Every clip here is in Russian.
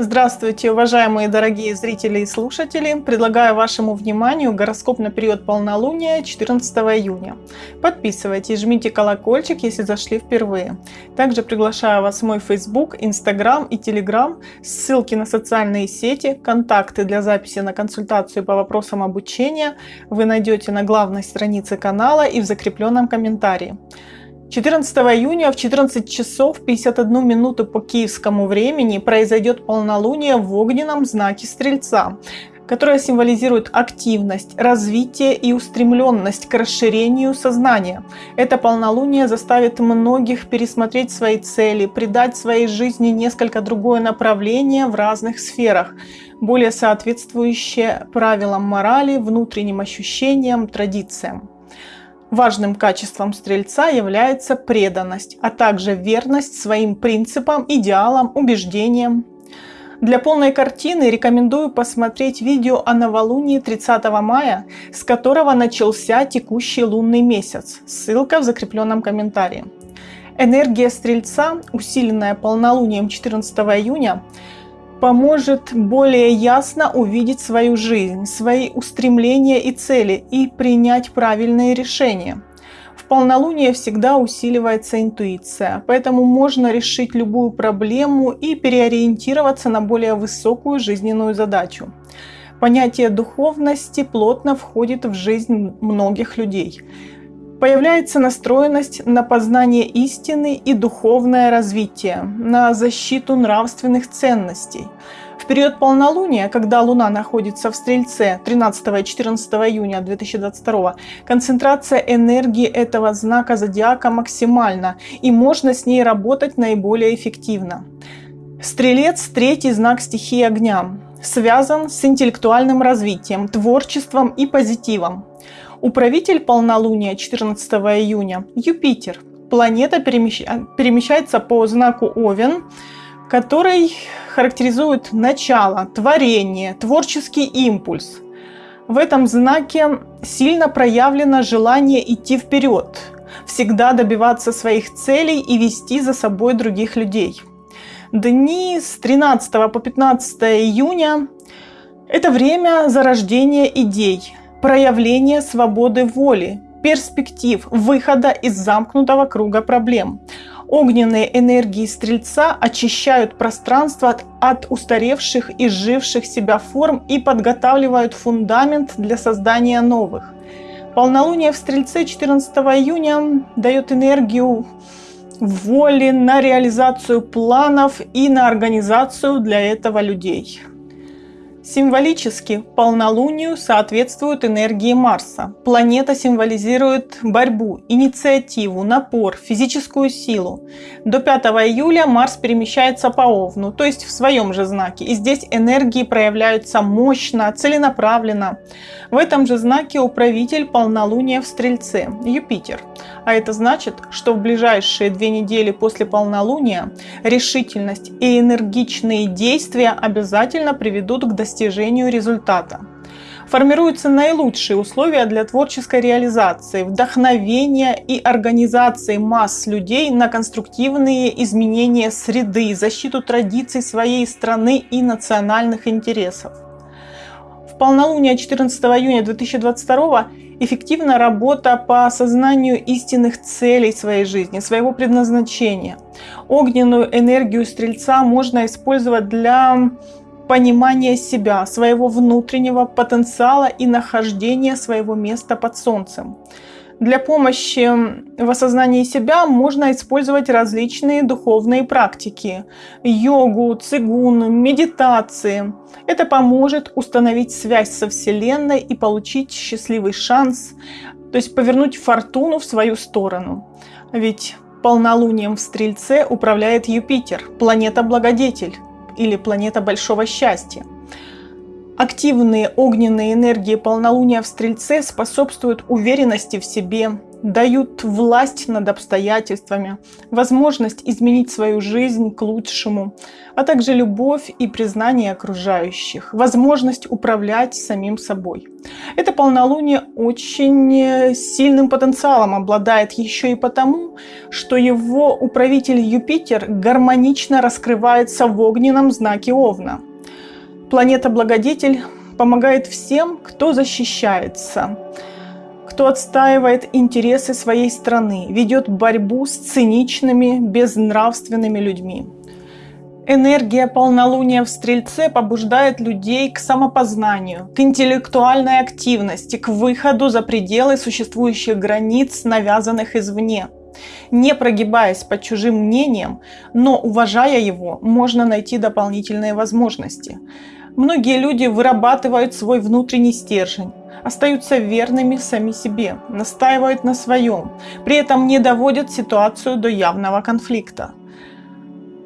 Здравствуйте, уважаемые дорогие зрители и слушатели! Предлагаю вашему вниманию гороскоп на период полнолуния 14 июня. Подписывайтесь, жмите колокольчик, если зашли впервые. Также приглашаю вас в мой Facebook, Instagram и Telegram, ссылки на социальные сети, контакты для записи на консультацию по вопросам обучения вы найдете на главной странице канала и в закрепленном комментарии. 14 июня в 14 часов 51 минуту по киевскому времени произойдет полнолуние в огненном знаке Стрельца, которое символизирует активность, развитие и устремленность к расширению сознания. Это полнолуние заставит многих пересмотреть свои цели, придать своей жизни несколько другое направление в разных сферах, более соответствующее правилам морали, внутренним ощущениям, традициям. Важным качеством стрельца является преданность, а также верность своим принципам, идеалам, убеждениям. Для полной картины рекомендую посмотреть видео о новолунии 30 мая, с которого начался текущий лунный месяц. Ссылка в закрепленном комментарии. Энергия Стрельца, усиленная полнолунием 14 июня, поможет более ясно увидеть свою жизнь, свои устремления и цели и принять правильные решения. В полнолуние всегда усиливается интуиция, поэтому можно решить любую проблему и переориентироваться на более высокую жизненную задачу. Понятие духовности плотно входит в жизнь многих людей. Появляется настроенность на познание истины и духовное развитие, на защиту нравственных ценностей. В период полнолуния, когда Луна находится в Стрельце 13 и 14 июня 2022, концентрация энергии этого знака зодиака максимальна, и можно с ней работать наиболее эффективно. Стрелец – третий знак стихии огня, связан с интеллектуальным развитием, творчеством и позитивом. Управитель полнолуния 14 июня – Юпитер. Планета перемещается по знаку Овен, который характеризует начало, творение, творческий импульс. В этом знаке сильно проявлено желание идти вперед, всегда добиваться своих целей и вести за собой других людей. Дни с 13 по 15 июня – это время зарождения идей, проявление свободы воли, перспектив, выхода из замкнутого круга проблем. Огненные энергии Стрельца очищают пространство от, от устаревших и живших себя форм и подготавливают фундамент для создания новых. Полнолуние в Стрельце 14 июня дает энергию воли на реализацию планов и на организацию для этого людей. Символически полнолунию соответствуют энергии Марса. Планета символизирует борьбу, инициативу, напор, физическую силу. До 5 июля Марс перемещается по Овну, то есть в своем же знаке. И здесь энергии проявляются мощно, целенаправленно. В этом же знаке управитель полнолуния в Стрельце – Юпитер. А это значит, что в ближайшие две недели после полнолуния решительность и энергичные действия обязательно приведут к достижению результата. Формируются наилучшие условия для творческой реализации, вдохновения и организации масс людей на конструктивные изменения среды, защиту традиций своей страны и национальных интересов. В полнолуние 14 июня 2022 эффективна работа по осознанию истинных целей своей жизни, своего предназначения. Огненную энергию Стрельца можно использовать для понимания себя, своего внутреннего потенциала и нахождения своего места под солнцем. Для помощи в осознании себя можно использовать различные духовные практики – йогу, цигун, медитации. Это поможет установить связь со Вселенной и получить счастливый шанс, то есть повернуть фортуну в свою сторону. Ведь полнолунием в Стрельце управляет Юпитер, планета-благодетель или планета большого счастья. Активные огненные энергии полнолуния в Стрельце способствуют уверенности в себе, дают власть над обстоятельствами, возможность изменить свою жизнь к лучшему, а также любовь и признание окружающих, возможность управлять самим собой. Это полнолуние очень сильным потенциалом обладает еще и потому, что его управитель Юпитер гармонично раскрывается в огненном знаке Овна. Планета-благодетель помогает всем, кто защищается, кто отстаивает интересы своей страны, ведет борьбу с циничными, безнравственными людьми. Энергия полнолуния в Стрельце побуждает людей к самопознанию, к интеллектуальной активности, к выходу за пределы существующих границ, навязанных извне. Не прогибаясь под чужим мнением, но уважая его, можно найти дополнительные возможности. Многие люди вырабатывают свой внутренний стержень, остаются верными сами себе, настаивают на своем, при этом не доводят ситуацию до явного конфликта.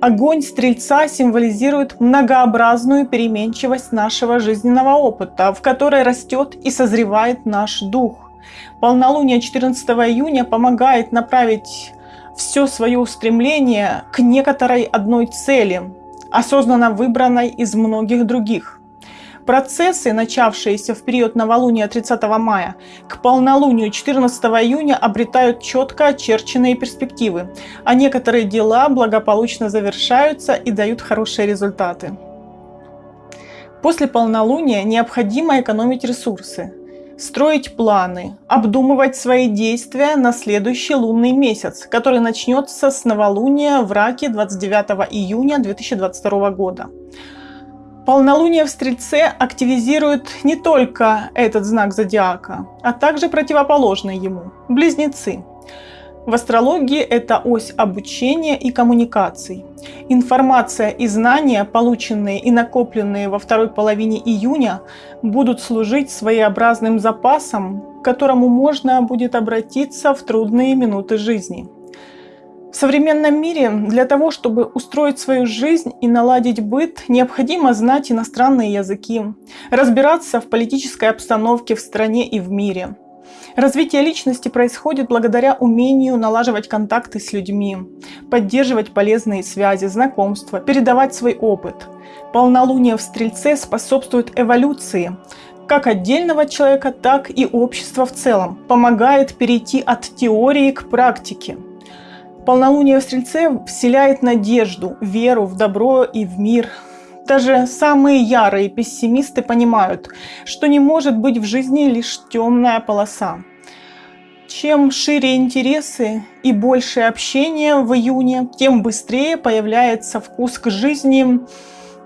Огонь Стрельца символизирует многообразную переменчивость нашего жизненного опыта, в которой растет и созревает наш дух. Полнолуние 14 июня помогает направить все свое устремление к некоторой одной цели, осознанно выбранной из многих других. Процессы, начавшиеся в период новолуния 30 мая, к полнолунию 14 июня обретают четко очерченные перспективы, а некоторые дела благополучно завершаются и дают хорошие результаты. После полнолуния необходимо экономить ресурсы, строить планы, обдумывать свои действия на следующий лунный месяц, который начнется с новолуния в Раке 29 июня 2022 года. Полнолуние в Стрельце активизирует не только этот знак зодиака, а также противоположный ему – Близнецы. В астрологии это ось обучения и коммуникаций. Информация и знания, полученные и накопленные во второй половине июня, будут служить своеобразным запасом, к которому можно будет обратиться в трудные минуты жизни. В современном мире для того, чтобы устроить свою жизнь и наладить быт, необходимо знать иностранные языки, разбираться в политической обстановке в стране и в мире – Развитие личности происходит благодаря умению налаживать контакты с людьми, поддерживать полезные связи, знакомства, передавать свой опыт. Полнолуние в Стрельце способствует эволюции как отдельного человека, так и общества в целом, помогает перейти от теории к практике. Полнолуние в Стрельце вселяет надежду, веру в добро и в мир – даже самые ярые пессимисты понимают, что не может быть в жизни лишь темная полоса. Чем шире интересы и больше общения в июне, тем быстрее появляется вкус к жизни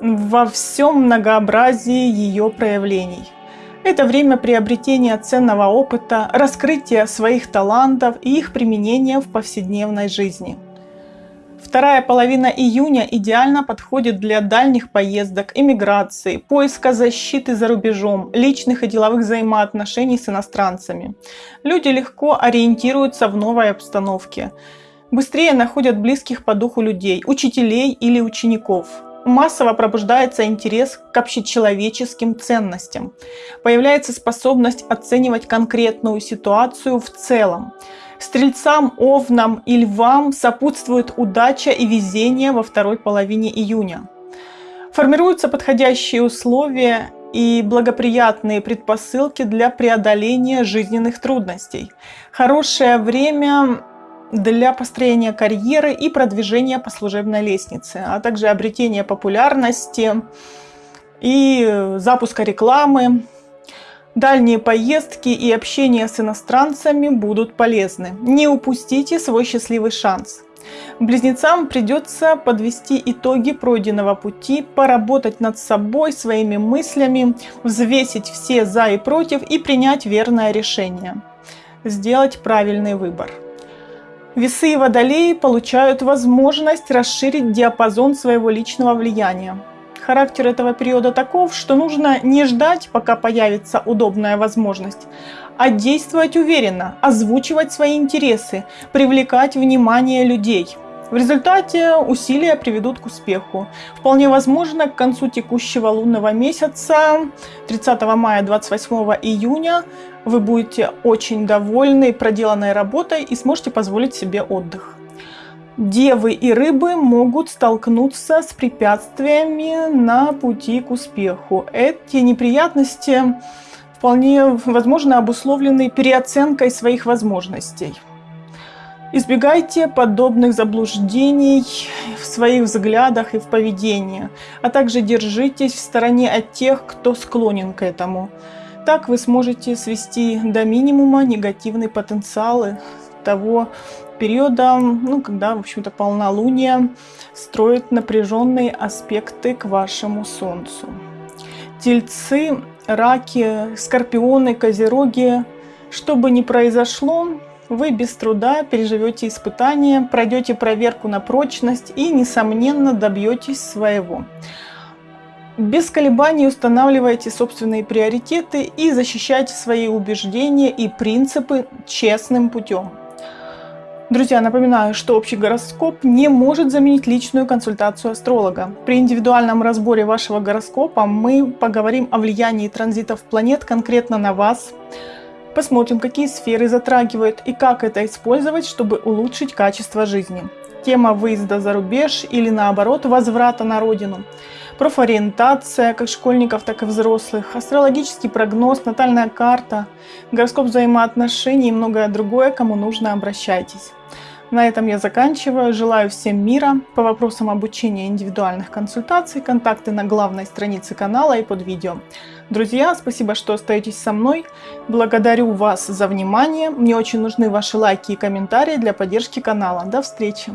во всем многообразии ее проявлений. Это время приобретения ценного опыта, раскрытия своих талантов и их применения в повседневной жизни. Вторая половина июня идеально подходит для дальних поездок, эмиграции, поиска защиты за рубежом, личных и деловых взаимоотношений с иностранцами. Люди легко ориентируются в новой обстановке. Быстрее находят близких по духу людей, учителей или учеников. Массово пробуждается интерес к общечеловеческим ценностям. Появляется способность оценивать конкретную ситуацию в целом. Стрельцам, овнам и львам сопутствует удача и везение во второй половине июня. Формируются подходящие условия и благоприятные предпосылки для преодоления жизненных трудностей. Хорошее время для построения карьеры и продвижения по служебной лестнице, а также обретения популярности и запуска рекламы, Дальние поездки и общение с иностранцами будут полезны. Не упустите свой счастливый шанс. Близнецам придется подвести итоги пройденного пути, поработать над собой, своими мыслями, взвесить все за и против и принять верное решение. Сделать правильный выбор. Весы и водолеи получают возможность расширить диапазон своего личного влияния. Характер этого периода таков, что нужно не ждать, пока появится удобная возможность, а действовать уверенно, озвучивать свои интересы, привлекать внимание людей. В результате усилия приведут к успеху. Вполне возможно, к концу текущего лунного месяца, 30 мая 28 июня, вы будете очень довольны проделанной работой и сможете позволить себе отдых. Девы и рыбы могут столкнуться с препятствиями на пути к успеху. Эти неприятности вполне возможно обусловлены переоценкой своих возможностей. Избегайте подобных заблуждений в своих взглядах и в поведении, а также держитесь в стороне от тех, кто склонен к этому. Так вы сможете свести до минимума негативные потенциалы того периода, ну, когда, в общем-то, полнолуние строит напряженные аспекты к вашему Солнцу. Тельцы, раки, скорпионы, козероги, что бы ни произошло, вы без труда переживете испытания, пройдете проверку на прочность и, несомненно, добьетесь своего. Без колебаний устанавливайте собственные приоритеты и защищайте свои убеждения и принципы честным путем. Друзья, напоминаю, что общий гороскоп не может заменить личную консультацию астролога. При индивидуальном разборе вашего гороскопа мы поговорим о влиянии транзитов планет конкретно на вас. Посмотрим, какие сферы затрагивают и как это использовать, чтобы улучшить качество жизни. Тема выезда за рубеж или наоборот возврата на родину. Профориентация как школьников, так и взрослых. Астрологический прогноз, натальная карта, гороскоп взаимоотношений и многое другое, кому нужно обращайтесь. На этом я заканчиваю. Желаю всем мира. По вопросам обучения индивидуальных консультаций, контакты на главной странице канала и под видео. Друзья, спасибо, что остаетесь со мной. Благодарю вас за внимание. Мне очень нужны ваши лайки и комментарии для поддержки канала. До встречи!